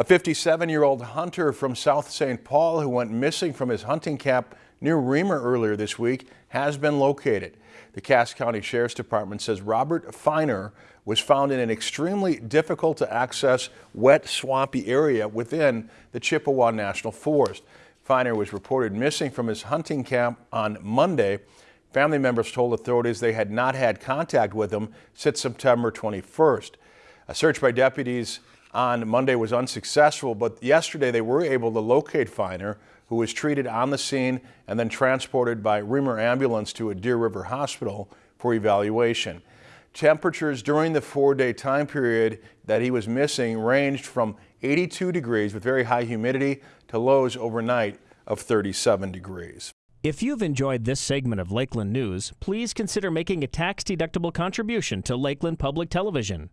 A 57-year-old hunter from South St. Paul who went missing from his hunting camp near Remer earlier this week has been located. The Cass County Sheriff's Department says Robert Feiner was found in an extremely difficult to access wet swampy area within the Chippewa National Forest. Feiner was reported missing from his hunting camp on Monday. Family members told authorities they had not had contact with him since September 21st. A search by deputies on Monday was unsuccessful, but yesterday they were able to locate Feiner, who was treated on the scene and then transported by Remer ambulance to a Deer River hospital for evaluation. Temperatures during the four-day time period that he was missing ranged from 82 degrees with very high humidity to lows overnight of 37 degrees. If you've enjoyed this segment of Lakeland News, please consider making a tax-deductible contribution to Lakeland Public Television.